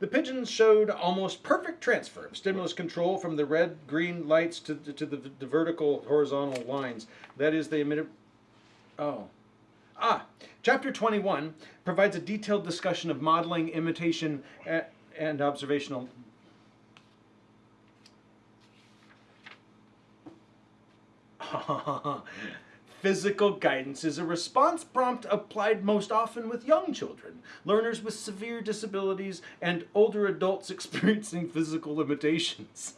The pigeons showed almost perfect transfer of stimulus control from the red green lights to, to, to the, the vertical horizontal lines. That is, they emitted. Oh. Ah, chapter 21 provides a detailed discussion of modeling, imitation, and observational. Physical guidance is a response prompt applied most often with young children, learners with severe disabilities, and older adults experiencing physical limitations.